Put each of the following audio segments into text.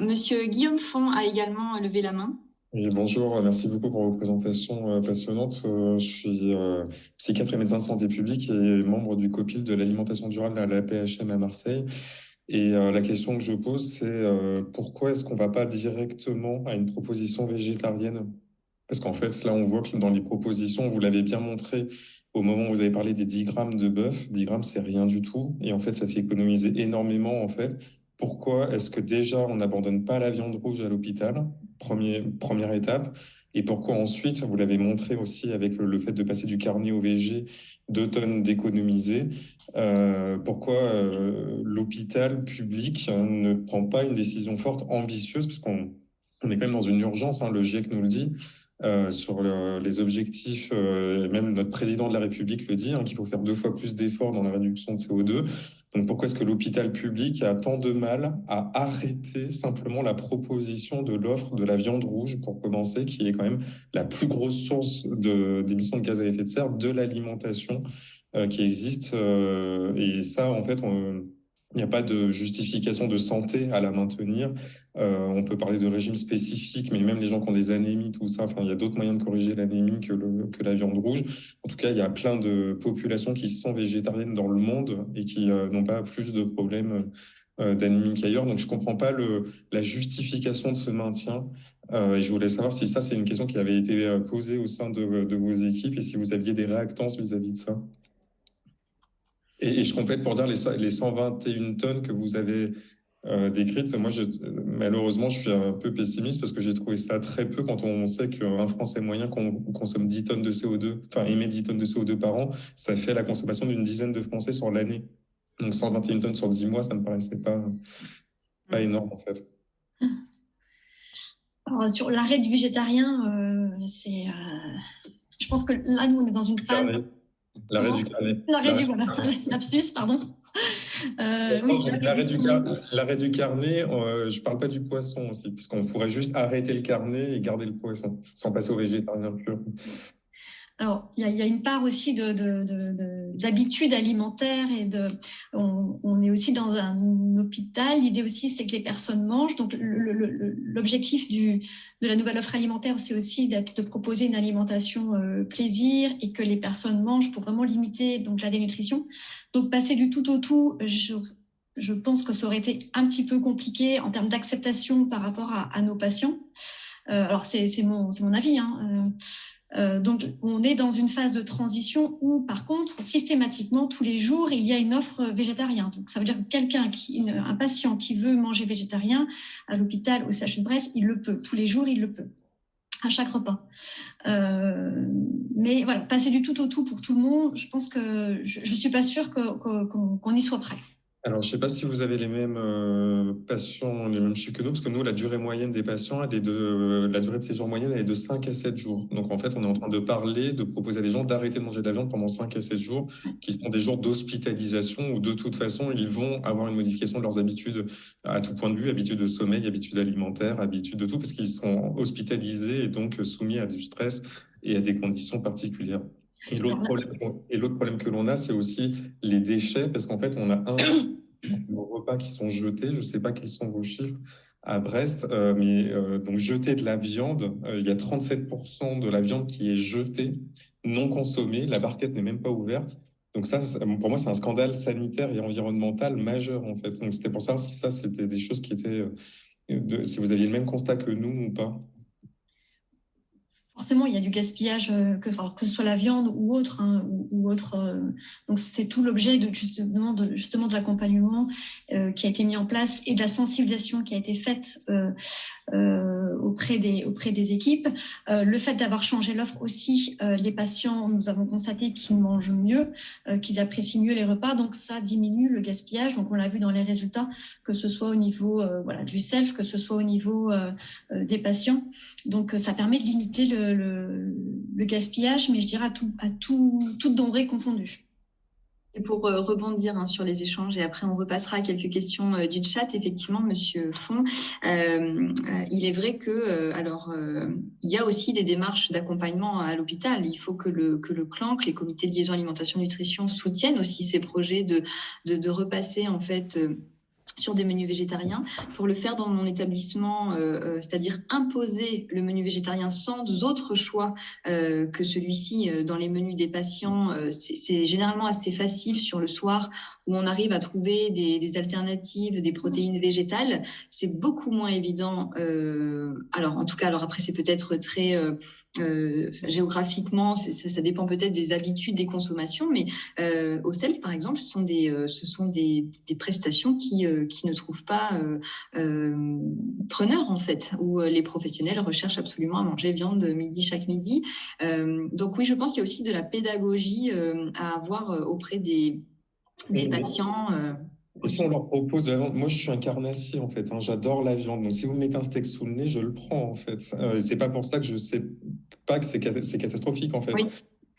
Monsieur Guillaume Font a également levé la main. Bonjour, merci beaucoup pour vos présentations passionnantes. Je suis psychiatre et médecin de santé publique et membre du COPIL de l'alimentation durable à la PHM à Marseille. Et la question que je pose, c'est pourquoi est-ce qu'on ne va pas directement à une proposition végétarienne? Parce qu'en fait, là, on voit que dans les propositions, vous l'avez bien montré, au moment où vous avez parlé des 10 grammes de bœuf, 10 grammes, c'est rien du tout. Et en fait, ça fait économiser énormément, en fait. Pourquoi est-ce que déjà, on n'abandonne pas la viande rouge à l'hôpital Première étape. Et pourquoi ensuite, vous l'avez montré aussi avec le fait de passer du carnet au VG, deux tonnes d'économiser, euh, pourquoi euh, l'hôpital public ne prend pas une décision forte, ambitieuse, parce qu'on on est quand même dans une urgence, hein, le GIEC nous le dit, euh, sur les objectifs, euh, même notre président de la République le dit, hein, qu'il faut faire deux fois plus d'efforts dans la réduction de CO2. Donc pourquoi est-ce que l'hôpital public a tant de mal à arrêter simplement la proposition de l'offre de la viande rouge, pour commencer, qui est quand même la plus grosse source d'émissions de, gaz à effet de serre de l'alimentation euh, qui existe. et ça, en fait, on il n'y a pas de justification de santé à la maintenir. Euh, on peut parler de régime spécifique, mais même les gens qui ont des anémies, tout ça, enfin, il y a d'autres moyens de corriger l'anémie que, que, la viande rouge. En tout cas, il y a plein de populations qui sont végétariennes dans le monde et qui euh, n'ont pas plus de problèmes euh, d'anémie qu'ailleurs. Donc, je ne comprends pas le, la justification de ce maintien. et je voulais savoir si ça, c'est une question qui avait été posée au sein de, de vos équipes et si vous aviez des réactances vis-à-vis -vis de ça. Et, je complète pour dire les, les 121 tonnes que vous avez euh, décrites. Moi, je, malheureusement, je suis un peu pessimiste parce que j'ai trouvé ça très peu quand on sait qu'un Français moyen consomme 10 tonnes de CO2, enfin émet 10 tonnes de CO2 par an, ça fait la consommation d'une dizaine de Français sur l'année. Donc 121 tonnes sur 10 mois, ça ne me paraissait pas, pas énorme en fait. Alors, sur l'arrêt du végétarien, euh, c'est, euh, je pense que là, nous, on est dans une phase. L'arrêt du carnet. L'arrêt du, voilà, lapsus, pardon. Euh, l'arrêt du, carnet, euh, je ne parle pas du poisson aussi, puisqu'on pourrait juste arrêter le carnet et garder le poisson, sans passer au végétarien pur. Alors, il y, a une part aussi d'habitude alimentaire et de, on, est aussi dans un hôpital. L'idée aussi, c'est que les personnes mangent. Donc, l'objectif de la nouvelle offre alimentaire, c'est aussi de proposer une alimentation euh, plaisir et que les personnes mangent pour vraiment limiter donc la dénutrition. Donc, passer du tout au tout, je, pense que ça aurait été un petit peu compliqué en termes d'acceptation par rapport à, nos patients. Euh, alors, c'est mon, mon avis. Hein, euh, donc, on est dans une phase de transition où, par contre, systématiquement, tous les jours, il y a une offre végétarienne. Donc, ça veut dire que quelqu'un, un patient qui veut manger végétarien à l'hôpital au CHU de Brest, il le peut. Tous les jours, il le peut à chaque repas. Euh, mais voilà, passer du tout au tout pour tout le monde, je pense que je ne suis pas sûre qu'on y soit prêt. Alors, je ne sais pas si vous avez les mêmes euh, patients, les mêmes chiffres que nous, parce que nous, la durée moyenne des patients, elle est de, la durée de séjour moyenne, elle est de 5 à 7 jours. Donc, en fait, on est en train de parler, de proposer à des gens d'arrêter de manger de la viande pendant 5 à 7 jours, qui sont des jours d'hospitalisation où, de toute façon, ils vont avoir une modification de leurs habitudes à tout point de vue, habitudes de sommeil, habitudes alimentaires, habitudes de tout, parce qu'ils sont hospitalisés et donc soumis à du stress et à des conditions particulières. Et l'autre problème, problème, que l'on a, c'est aussi les déchets, parce qu'en fait, on a un repas qui sont jetés. Je ne sais pas quels sont vos chiffres à Brest, euh, mais euh, donc jeter de la viande, euh, il y a 37% de la viande qui est jetée, non consommée. La barquette n'est même pas ouverte. Donc ça, pour moi, c'est un scandale sanitaire et environnemental majeur, en fait. Donc c'était pour ça si ça, c'était des choses qui étaient... si vous aviez le même constat que nous ou pas forcément, il y a du gaspillage, euh, que, ce soit la viande ou autre. Hein, euh, donc, c'est tout l'objet de, justement de, justement de l'accompagnement euh, qui a été mis en place et de la sensibilisation qui a été faite auprès, des, auprès des équipes. le fait d'avoir changé l'offre aussi, les patients, nous avons constaté qu'ils mangent mieux, qu'ils apprécient mieux les repas. Donc, ça diminue le gaspillage. Donc, on l'a vu dans les résultats, que ce soit au niveau du self, que ce soit au niveau des patients. Donc, ça permet de limiter le le, gaspillage, mais je dirais à tout, à tout, toute denrée confondue. Et pour euh, rebondir hein, sur les échanges, et après on repassera à quelques questions euh, du chat, effectivement, Monsieur Font, euh, il est vrai que, alors, il y a aussi des démarches d'accompagnement à l'hôpital. Il faut que le, que le CLAN, que les comités de liaison alimentation nutrition soutiennent aussi ces projets de, de, de repasser en fait sur des menus végétariens. Pour le faire dans mon établissement, euh, euh, c'est-à-dire imposer le menu végétarien sans autre choix euh, que celui-ci dans les menus des patients, c'est généralement assez facile sur le soir où on arrive à trouver des, des alternatives, des protéines végétales. C'est beaucoup moins évident. alors, en tout cas, alors après, c'est peut-être très euh, géographiquement, ça, ça, dépend peut-être des habitudes des consommations, mais euh, au self, par exemple, ce sont des, euh, ce sont des, des prestations qui, euh, qui ne trouvent pas preneur, en fait, où les professionnels recherchent absolument à manger viande midi chaque midi. donc oui, je pense qu'il y a aussi de la pédagogie à avoir auprès des, des patients. Et si on leur propose de la viande, moi je suis un carnassier en fait, hein, j'adore la viande. Donc si vous me mettez un steak sous le nez, je le prends en fait. Euh, c'est pas pour ça que je sais pas que c'est catastrophique en fait.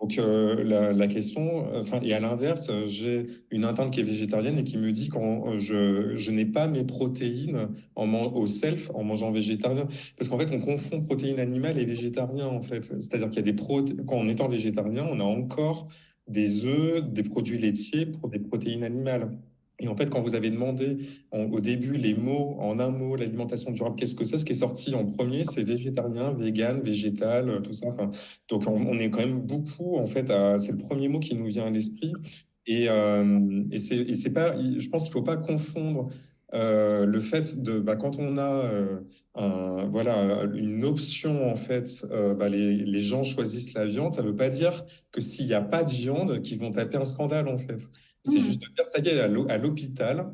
Donc euh, la, la, question, enfin et à l'inverse, j'ai une interne qui est végétarienne et qui me dit quand je, je n'ai pas mes protéines en au self en mangeant végétarien, parce qu'en fait on confond protéines animales et végétarien en fait. C'est-à-dire qu'il y a des protéines, quand en étant végétarien, on a encore des œufs, des produits laitiers pour des protéines animales. Et en fait, quand vous avez demandé au début les mots, en un mot, l'alimentation durable, qu'est-ce que c'est Ce qui est sorti en premier, c'est végétarien, vegan, végétal, euh, tout ça. Donc, on, est quand même beaucoup, en fait, c'est le premier mot qui nous vient à l'esprit. Et, euh, c'est pas, je pense qu'il ne faut pas confondre euh, le fait de, bah, quand on a voilà, une option, en fait, bah, les, gens choisissent la viande, ça ne veut pas dire que s'il n'y a pas de viande, qu'ils vont taper un scandale, en fait. C'est mmh. juste de dire, ça y est, à l'hôpital,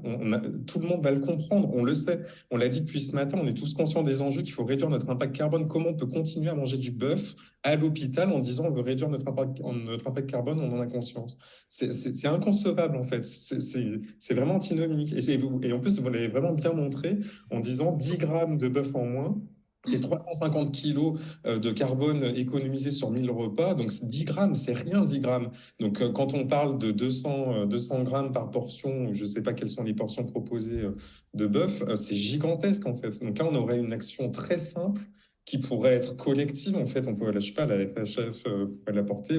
tout le monde va le comprendre, on le sait. On l'a dit depuis ce matin, on est tous conscients des enjeux, qu'il faut réduire notre impact carbone. Comment on peut continuer à manger du bœuf à l'hôpital en disant on veut réduire notre impact, notre impact carbone, on en a conscience? C'est inconcevable, en fait. C'est vraiment antinomique. Et, et en plus, vous l'avez vraiment bien montré en disant 10 grammes de bœuf en moins, c'est 350 kilos euh, de carbone économisé sur 1000 repas. Donc, 10 grammes, c'est rien, 10 grammes. Donc, euh, quand on parle de 200, 200 euh, grammes par portion, je ne sais pas quelles sont les portions proposées de bœuf, c'est gigantesque, en fait. Donc là, on aurait une action très simple qui pourrait être collective, en fait, on peut, je sais pas, la FHF pourrait l'apporter,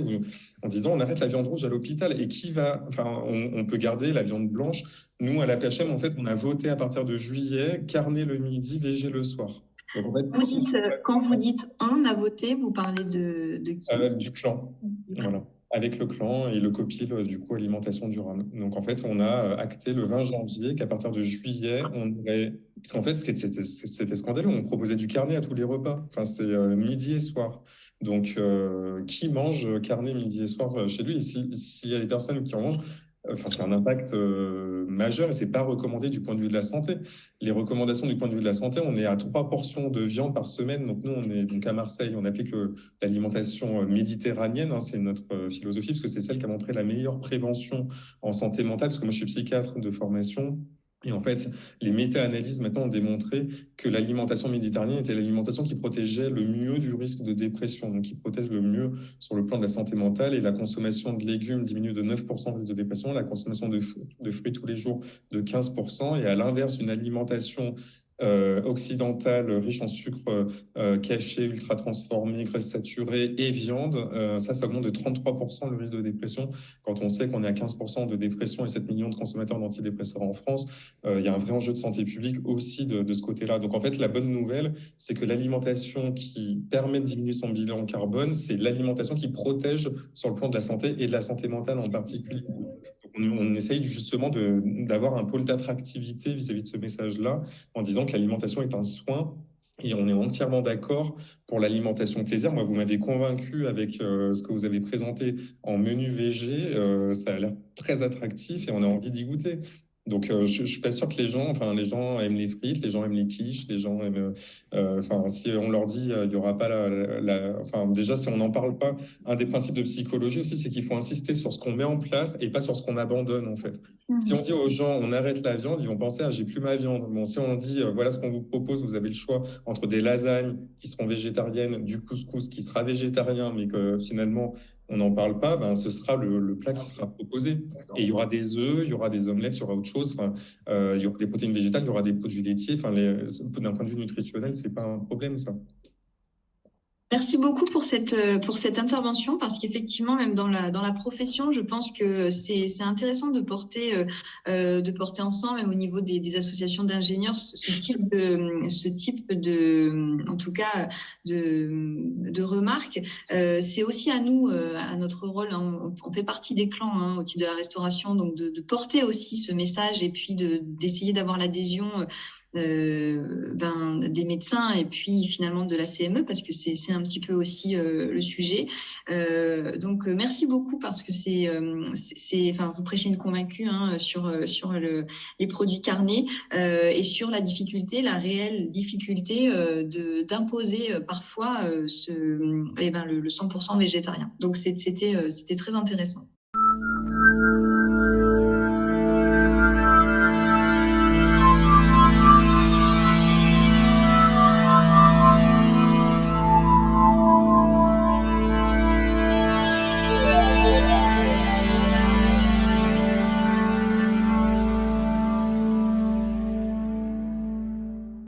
en disant on arrête la viande rouge à l'hôpital et qui va, enfin, on, peut garder la viande blanche. Nous, à la PHM, en fait, on a voté à partir de juillet, carnet le midi, végé le soir vous dites, euh, quand vous dites on a voté, vous parlez de, de qui? Euh, Du clan. Voilà. Avec le clan et le copil, euh, du coup, alimentation durable. Donc, en fait, on a acté le 20 janvier qu'à partir de juillet, on aurait. Parce qu'en fait, c'était scandaleux. On proposait du carnet à tous les repas. Enfin, c'est midi et soir. Donc, qui mange carnet midi et soir chez lui? S'il y a des personnes qui en mangent, Enfin, c'est un impact euh, majeur et c'est pas recommandé du point de vue de la santé. Les recommandations du point de vue de la santé, on est à trois portions de viande par semaine. Donc nous, on est donc à Marseille, on applique l'alimentation euh, méditerranéenne. Hein, c'est notre euh, philosophie parce que c'est celle qui a montré la meilleure prévention en santé mentale. Parce que moi, je suis psychiatre de formation. Et en fait, les méta-analyses maintenant ont démontré que l'alimentation méditerranéenne était l'alimentation qui protégeait le mieux du risque de dépression, donc qui protège le mieux sur le plan de la santé mentale. Et la consommation de légumes diminue de 9% le risque de dépression, la consommation de, de fruits tous les jours de 15%. Et à l'inverse, une alimentation euh, occidentale riche en sucre euh, caché, ultra transformé, graisse saturée et viande, euh, ça, ça augmente de 33% le risque de dépression. Quand on sait qu'on est à 15% de dépression et 7 millions de consommateurs d'antidépresseurs en France, il y a un vrai enjeu de santé publique aussi de, de ce côté-là. Donc en fait, la bonne nouvelle, c'est que l'alimentation qui permet de diminuer son bilan carbone, c'est l'alimentation qui protège sur le plan de la santé et de la santé mentale en particulier on, essaye justement d'avoir un pôle d'attractivité vis-à-vis de ce message-là, en disant que l'alimentation est un soin et on est entièrement d'accord pour l'alimentation plaisir. Moi, vous m'avez convaincu avec euh, ce que vous avez présenté en menu VG. Euh, ça a l'air très attractif et on a envie d'y goûter. Donc, euh, je, je suis pas sûr que les gens, enfin, les gens aiment les frites, les gens aiment les quiches, les gens aiment, euh, enfin, si on leur dit, euh, il y aura pas la, la, enfin, déjà, si on n'en parle pas, un des principes de psychologie aussi, c'est qu'il faut insister sur ce qu'on met en place et pas sur ce qu'on abandonne, en fait. Si on dit aux gens, on arrête la viande, ils vont penser, ah, j'ai plus ma viande. Bon, si on dit, voilà ce qu'on vous propose, vous avez le choix entre des lasagnes qui seront végétariennes, du couscous qui sera végétarien, mais que finalement, on n'en parle pas, ben, ce sera le, plat qui sera proposé. Et il y aura des œufs, il y aura des omelettes, il y aura autre chose. Enfin, euh, il y aura des protéines végétales, il y aura des produits laitiers. Enfin, d'un point de vue nutritionnel, c'est pas un problème, ça. Merci beaucoup pour cette, euh, pour cette intervention parce qu'effectivement, même dans la, dans la profession, je pense que c'est intéressant de porter, euh, euh, de porter ensemble, même au niveau des, associations d'ingénieurs, ce, type de, ce type de, en tout cas, de, de remarques. C'est aussi à nous, à notre rôle, hein, on, fait partie des clans hein, au titre de la restauration, donc de, porter aussi ce message et puis d'essayer d'avoir l'adhésion ben, des médecins et puis finalement de la CME parce que c'est un petit peu aussi euh, le sujet. Euh, donc merci beaucoup parce que c'est, c'est, enfin vous prêchez une convaincue hein, sur sur le, les produits carnés et sur la difficulté, la réelle difficulté de d'imposer parfois ce, eh ben, le, le 100% végétarien. Donc c'était c'était très intéressant.